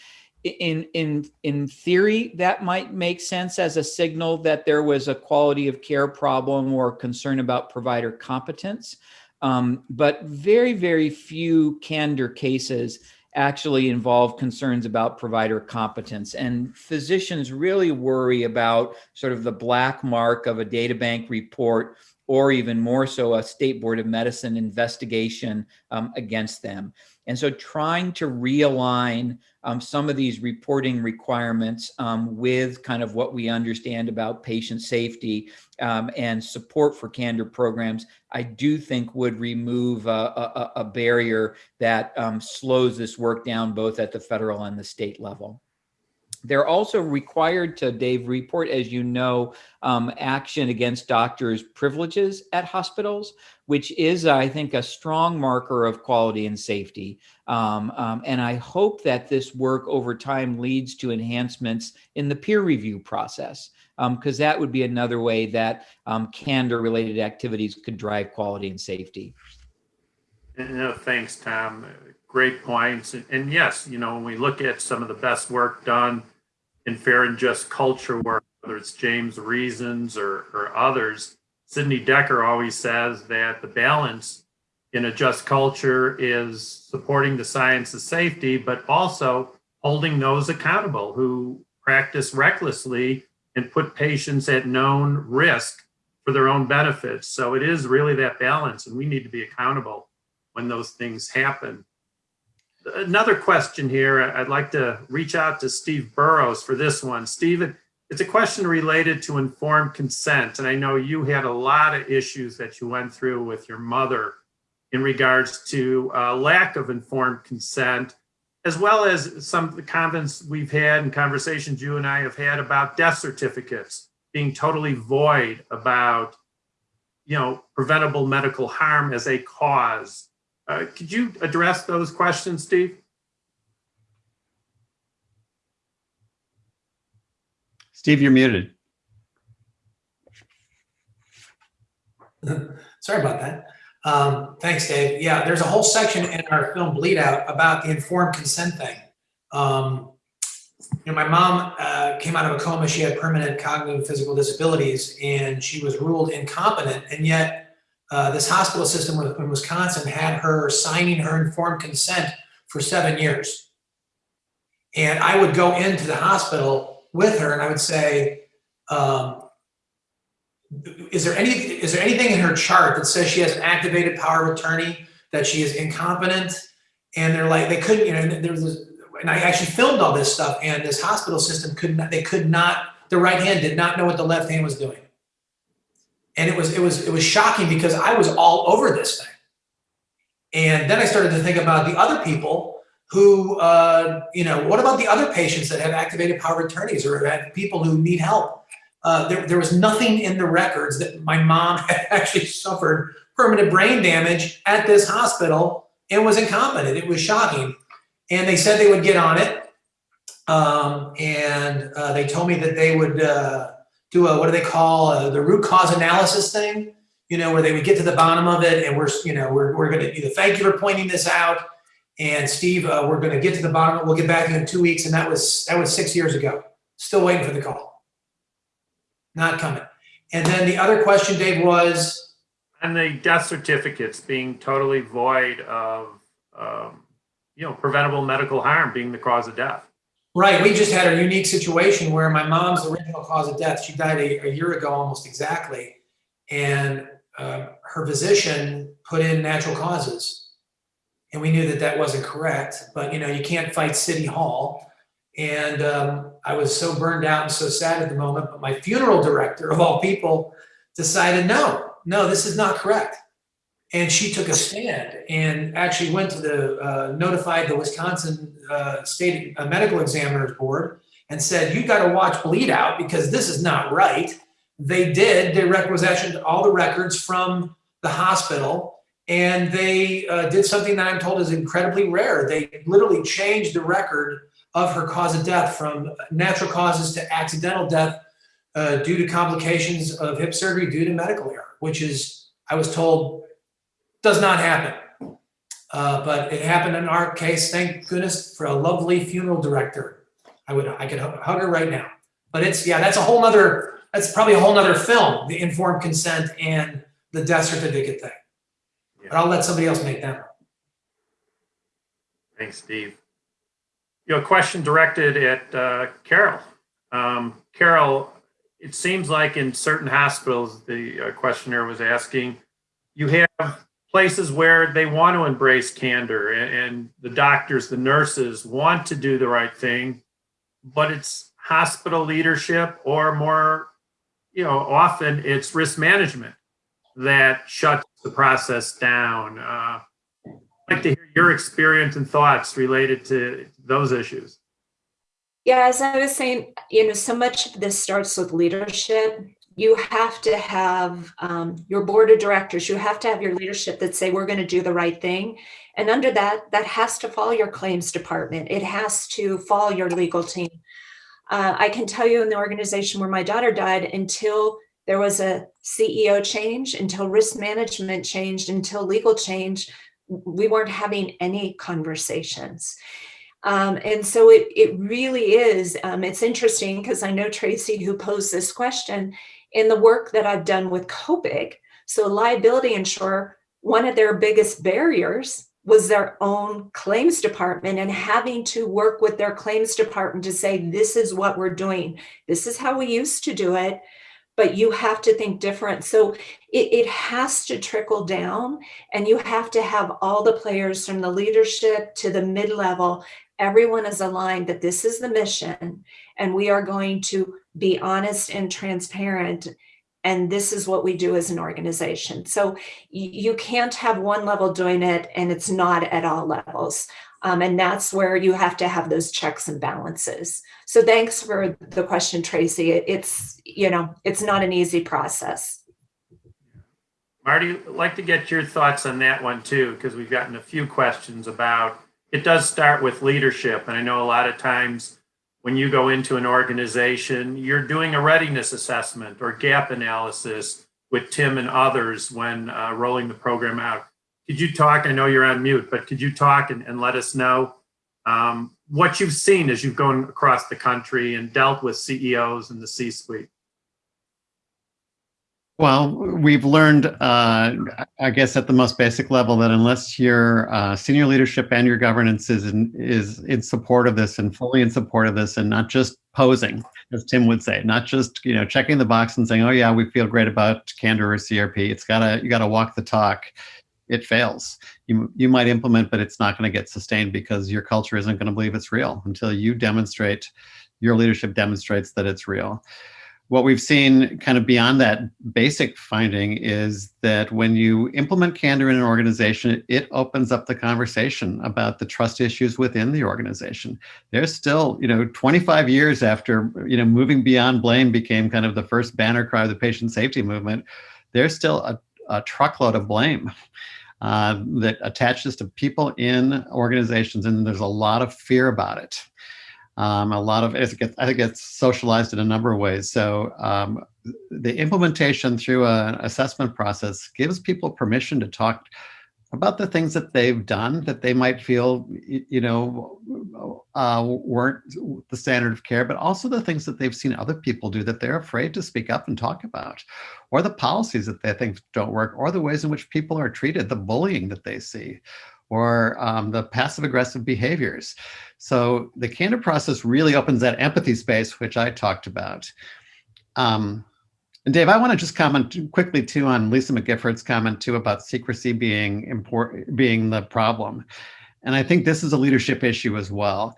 In, in, in theory, that might make sense as a signal that there was a quality of care problem or concern about provider competence. Um, but very, very few candor cases actually involve concerns about provider competence. And physicians really worry about sort of the black mark of a data bank report or even more so a state board of medicine investigation um, against them. And so trying to realign um, some of these reporting requirements um, with kind of what we understand about patient safety um, and support for candor programs, I do think would remove a, a, a barrier that um, slows this work down both at the federal and the state level. They're also required to, Dave, report, as you know, um, action against doctors' privileges at hospitals, which is, I think, a strong marker of quality and safety. Um, um, and I hope that this work over time leads to enhancements in the peer review process, because um, that would be another way that um, candor-related activities could drive quality and safety. No, thanks, Tom. Great points. And, and yes, you know, when we look at some of the best work done in fair and just culture work, whether it's James Reasons or, or others, Sidney Dekker always says that the balance in a just culture is supporting the science of safety, but also holding those accountable who practice recklessly and put patients at known risk for their own benefits. So it is really that balance, and we need to be accountable when those things happen another question here. I'd like to reach out to Steve Burrows for this one. Steve, it's a question related to informed consent. And I know you had a lot of issues that you went through with your mother in regards to uh, lack of informed consent, as well as some of the comments we've had and conversations you and I have had about death certificates being totally void about, you know, preventable medical harm as a cause uh, could you address those questions, Steve? Steve, you're muted. Sorry about that. Um, thanks, Dave. Yeah, there's a whole section in our film Bleed Out about the informed consent thing. Um, you know, my mom uh, came out of a coma. She had permanent cognitive and physical disabilities, and she was ruled incompetent. And yet, uh, this hospital system in Wisconsin had her signing her informed consent for seven years. And I would go into the hospital with her and I would say, um, is there any is there anything in her chart that says she has an activated power of attorney that she is incompetent and they're like they couldn't you know there was this, and I actually filmed all this stuff and this hospital system could not they could not the right hand did not know what the left hand was doing and it was it was it was shocking because I was all over this thing. And then I started to think about the other people who, uh, you know, what about the other patients that have activated power attorneys or have people who need help? Uh, there, there was nothing in the records that my mom had actually suffered permanent brain damage at this hospital and was incompetent. It was shocking. And they said they would get on it. Um, and uh, they told me that they would uh, do a what do they call a, the root cause analysis thing you know where they would get to the bottom of it and we're you know we're, we're going to either thank you for pointing this out. And steve uh, we're going to get to the bottom we'll get back in two weeks. And that was that was six years ago. Still waiting for the call. Not coming. And then the other question dave was? And the death certificates being totally void of um, you know, preventable medical harm being the cause of death. Right. We just had a unique situation where my mom's original cause of death, she died a, a year ago almost exactly. And uh, her physician put in natural causes. And we knew that that wasn't correct, but you know, you can't fight City Hall. And um, I was so burned out and so sad at the moment, but my funeral director of all people decided, no, no, this is not correct. And she took a stand and actually went to the, uh, notified the Wisconsin uh, State uh, Medical Examiners Board and said, you got to watch bleed out because this is not right. They did, they requisitioned all the records from the hospital and they uh, did something that I'm told is incredibly rare. They literally changed the record of her cause of death from natural causes to accidental death uh, due to complications of hip surgery due to medical error, which is, I was told, does not happen. Uh, but it happened in our case, thank goodness for a lovely funeral director. I would, I could hug her right now. But it's, yeah, that's a whole nother, that's probably a whole nother film, the informed consent and the death certificate thing. But I'll let somebody else make that. Thanks, Steve. You know, question directed at uh, Carol. Um, Carol, it seems like in certain hospitals, the uh, questioner was asking, you have places where they want to embrace candor and, and the doctors, the nurses want to do the right thing, but it's hospital leadership or more, you know, often it's risk management that shuts the process down. Uh, I'd like to hear your experience and thoughts related to those issues. Yeah, as I was saying, you know, so much of this starts with leadership. You have to have um, your board of directors, you have to have your leadership that say, we're going to do the right thing. And under that, that has to follow your claims department. It has to follow your legal team. Uh, I can tell you in the organization where my daughter died, until there was a CEO change, until risk management changed, until legal change, we weren't having any conversations. Um, and so it, it really is, um, it's interesting because I know Tracy who posed this question in the work that I've done with COPIC. So liability insurer, one of their biggest barriers was their own claims department and having to work with their claims department to say, this is what we're doing. This is how we used to do it but you have to think different. So it, it has to trickle down and you have to have all the players from the leadership to the mid-level, everyone is aligned that this is the mission and we are going to be honest and transparent and this is what we do as an organization. So you can't have one level doing it and it's not at all levels. Um, and that's where you have to have those checks and balances. So thanks for the question, Tracy. It, it's, you know, it's not an easy process. Marty, I'd like to get your thoughts on that one too, because we've gotten a few questions about, it does start with leadership. And I know a lot of times when you go into an organization, you're doing a readiness assessment or gap analysis with Tim and others when uh, rolling the program out. Could you talk, I know you're on mute, but could you talk and, and let us know um, what you've seen as you've gone across the country and dealt with CEOs and the C-suite? Well, we've learned, uh, I guess, at the most basic level, that unless your uh, senior leadership and your governance is in, is in support of this and fully in support of this, and not just posing, as Tim would say, not just you know checking the box and saying, "Oh yeah, we feel great about candor or CRP." It's gotta you gotta walk the talk. It fails. You you might implement, but it's not going to get sustained because your culture isn't going to believe it's real until you demonstrate, your leadership demonstrates that it's real what we've seen kind of beyond that basic finding is that when you implement candor in an organization, it opens up the conversation about the trust issues within the organization. There's still, you know, 25 years after, you know, moving beyond blame became kind of the first banner cry of the patient safety movement, there's still a, a truckload of blame. Uh, that attaches to people in organizations, and there's a lot of fear about it. Um, a lot of it gets, I think it's socialized in a number of ways. So um, the implementation through an assessment process gives people permission to talk about the things that they've done that they might feel, you know, uh, weren't the standard of care, but also the things that they've seen other people do that they're afraid to speak up and talk about, or the policies that they think don't work, or the ways in which people are treated, the bullying that they see, or um, the passive aggressive behaviors. So the candor process really opens that empathy space, which I talked about. Um, and Dave, I want to just comment quickly too on Lisa McGiffert's comment too about secrecy being important, being the problem. And I think this is a leadership issue as well.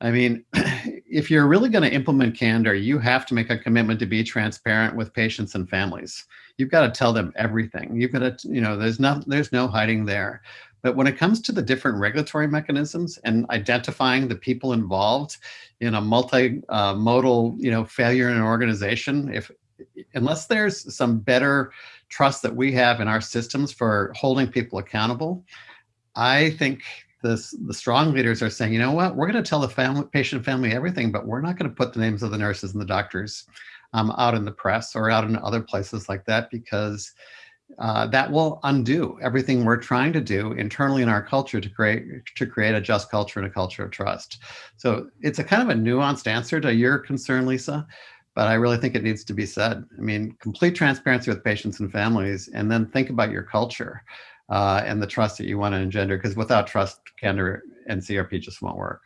I mean, if you're really going to implement candor, you have to make a commitment to be transparent with patients and families. You've got to tell them everything. You've got to, you know, there's no, there's no hiding there. But when it comes to the different regulatory mechanisms and identifying the people involved in a multi-modal, uh, you know, failure in an organization, if unless there's some better trust that we have in our systems for holding people accountable, I think this, the strong leaders are saying, you know what, we're going to tell the family, patient family everything, but we're not going to put the names of the nurses and the doctors um, out in the press or out in other places like that because uh, that will undo everything we're trying to do internally in our culture to create to create a just culture and a culture of trust. So it's a kind of a nuanced answer to your concern, Lisa, but I really think it needs to be said. I mean, complete transparency with patients and families, and then think about your culture uh, and the trust that you want to engender, because without trust, candor and CRP just won't work.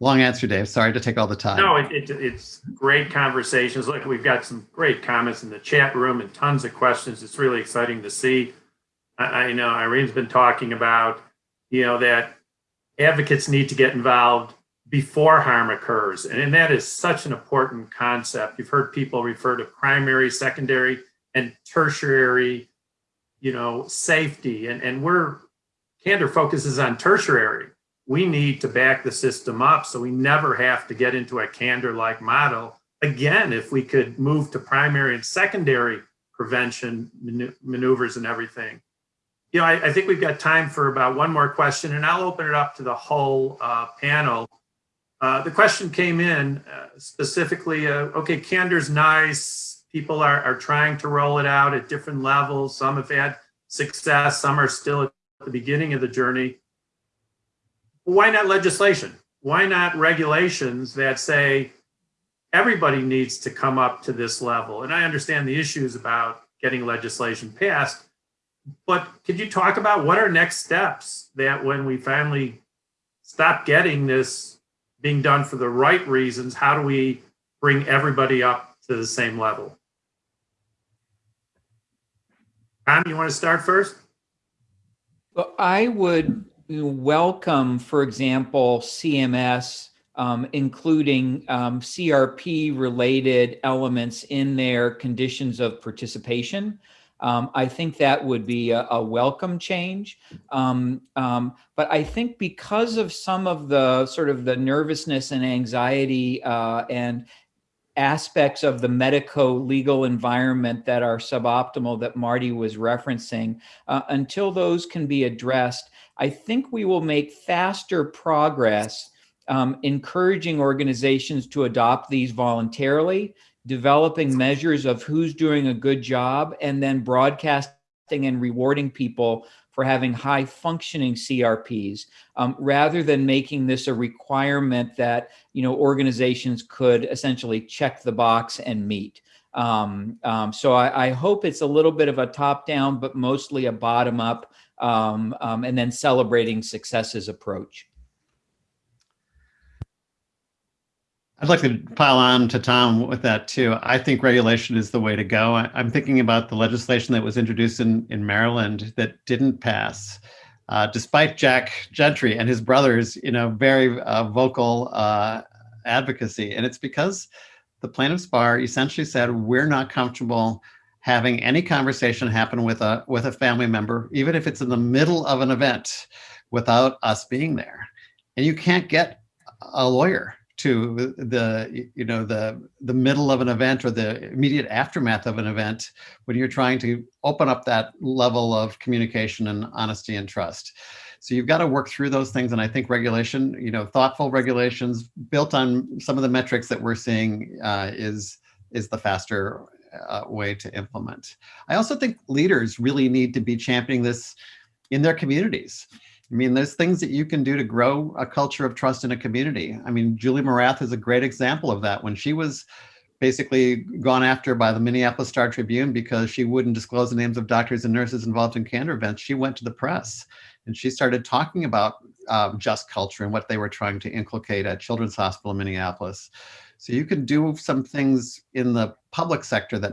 Long answer, Dave. Sorry to take all the time. No, it, it, it's great conversations. Look, we've got some great comments in the chat room and tons of questions. It's really exciting to see. I, I know Irene's been talking about, you know, that advocates need to get involved before harm occurs. And, and that is such an important concept. You've heard people refer to primary, secondary, and tertiary, you know, safety. And, and we're, Candor focuses on tertiary we need to back the system up so we never have to get into a candor-like model. Again, if we could move to primary and secondary prevention maneuvers and everything. You know, I, I, think we've got time for about one more question and I'll open it up to the whole uh, panel. Uh, the question came in uh, specifically, uh, okay, candor's nice. People are, are trying to roll it out at different levels. Some have had success, some are still at the beginning of the journey why not legislation? Why not regulations that say everybody needs to come up to this level? And I understand the issues about getting legislation passed, but could you talk about what are next steps that when we finally stop getting this being done for the right reasons, how do we bring everybody up to the same level? Tom, you want to start first? Well, I would welcome, for example, CMS, um, including um, CRP related elements in their conditions of participation. Um, I think that would be a, a welcome change. Um, um, but I think because of some of the sort of the nervousness and anxiety uh, and aspects of the medico-legal environment that are suboptimal that Marty was referencing, uh, until those can be addressed, I think we will make faster progress um, encouraging organizations to adopt these voluntarily, developing measures of who's doing a good job, and then broadcasting and rewarding people for having high functioning CRPs, um, rather than making this a requirement that you know organizations could essentially check the box and meet. Um, um, so I, I, hope it's a little bit of a top down, but mostly a bottom up um, um, and then celebrating successes approach. I'd like to pile on to Tom with that too. I think regulation is the way to go. I, am thinking about the legislation that was introduced in, in Maryland that didn't pass, uh, despite Jack Gentry and his brothers, you know, very uh, vocal uh, advocacy. And it's because the plaintiffs bar essentially said, we're not comfortable having any conversation happen with a with a family member, even if it's in the middle of an event, without us being there. And you can't get a lawyer to the you know the the middle of an event or the immediate aftermath of an event when you're trying to open up that level of communication and honesty and trust. So you've got to work through those things. And I think regulation, you know, thoughtful regulations built on some of the metrics that we're seeing uh, is is the faster uh, way to implement. I also think leaders really need to be championing this in their communities. I mean, there's things that you can do to grow a culture of trust in a community. I mean, Julie Morath is a great example of that. When she was basically gone after by the Minneapolis Star Tribune because she wouldn't disclose the names of doctors and nurses involved in candor events, she went to the press and she started talking about um, just culture and what they were trying to inculcate at Children's Hospital in Minneapolis. So you can do some things in the public sector that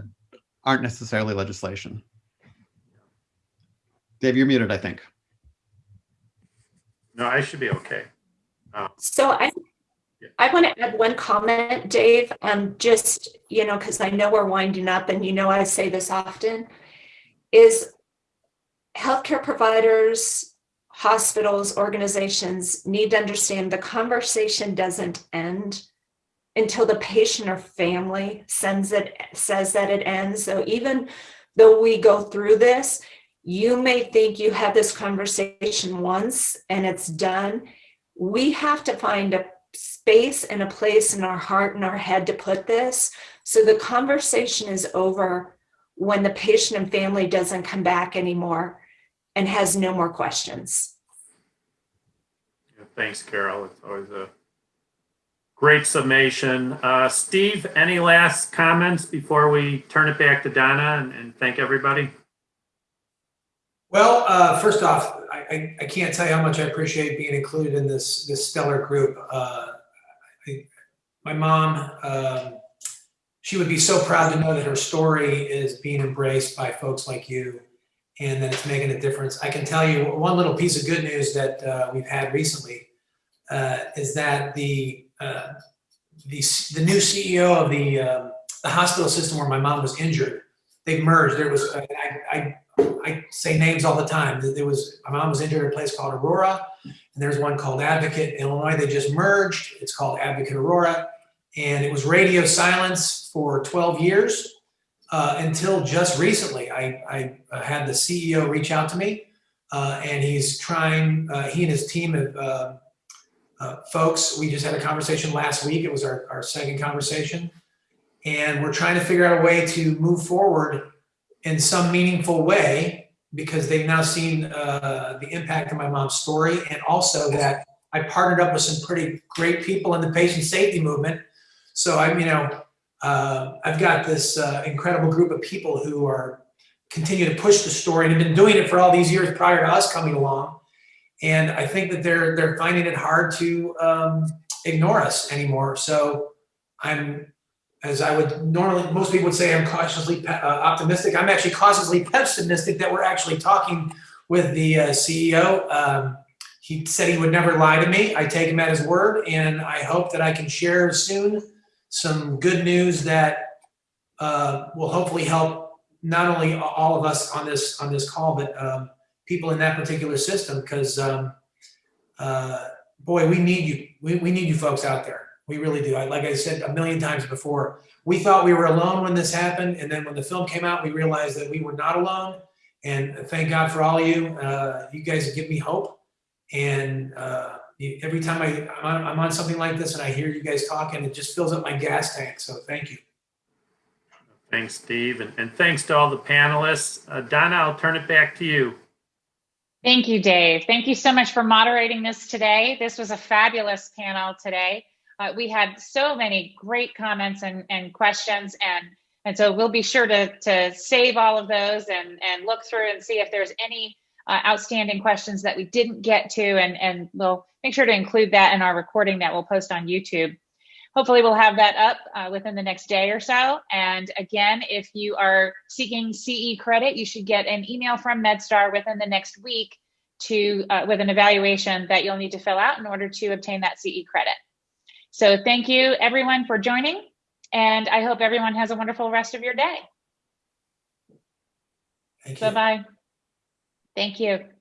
aren't necessarily legislation. Dave, you're muted, I think. No, I should be okay. Uh, So I, I want to add one comment, Dave, um, just, you know, because I know we're winding up and you know I say this often, is healthcare providers, hospitals, organizations need to understand the conversation doesn't end until the patient or family sends it, says that it ends. So even though we go through this, you may think you had this conversation once and it's done. We have to find a space and a place in our heart and our head to put this. So the conversation is over when the patient and family doesn't come back anymore and has no more questions. yeah, Thanks, Carol. It's always a great summation. Uh, Steve, any last comments before we turn it back to Donna and, and thank everybody? Well, uh, first off, I, I, can't tell you how much I appreciate being included in this this stellar group. Uh, I, my mom, um, she would be so proud to know that her story is being embraced by folks like you, and that it's making a difference. I can tell you one little piece of good news that uh, we've had recently uh, is that the uh, the the new CEO of the um, the hospital system where my mom was injured, they merged. There was I, I I say names all the time. There was my mom was injured at a place called Aurora, and there's one called Advocate in Illinois. They just merged. It's called Advocate Aurora, and it was radio silence for 12 years uh, until just recently. I, I had the CEO reach out to me, uh, and he's trying. Uh, he and his team of uh, folks. We just had a conversation last week. It was our, our second conversation, and we're trying to figure out a way to move forward in some meaningful way because they've now seen uh, the impact of my mom's story and also that I partnered up with some pretty great people in the patient safety movement. So I'm, you know, uh, I've got this uh, incredible group of people who are continue to push the story and have been doing it for all these years prior to us coming along. And I think that they're they're finding it hard to um, ignore us anymore. So I'm as I would normally, most people would say I'm cautiously uh, optimistic. I'm actually cautiously pessimistic that we're actually talking with the uh, CEO. Um, he said he would never lie to me. I take him at his word, and I hope that I can share soon some good news that uh, will hopefully help not only all of us on this on this call, but um, people in that particular system. Because um, uh, boy, we need you. We, we need you folks out there. We really do. I, like I said a million times before, we thought we were alone when this happened. And then when the film came out, we realized that we were not alone. And thank God for all of you. Uh, you guys give me hope. And uh, every time I, I'm on, I'm on something like this and I hear you guys talking, it just fills up my gas tank. So thank you. Thanks, Steve. And, and thanks to all the panelists. Uh, Donna, I'll turn it back to you. Thank you, Dave. Thank you so much for moderating this today. This was a fabulous panel today. Uh, we had so many great comments and, and questions and and so we'll be sure to, to save all of those and, and look through and see if there's any uh, outstanding questions that we didn't get to and, and we'll make sure to include that in our recording that we'll post on YouTube. Hopefully we'll have that up uh, within the next day or so. And again, if you are seeking CE credit, you should get an email from MedStar within the next week to uh, with an evaluation that you'll need to fill out in order to obtain that CE credit. So thank you everyone for joining and I hope everyone has a wonderful rest of your day. Thank you. Bye-bye. Thank you.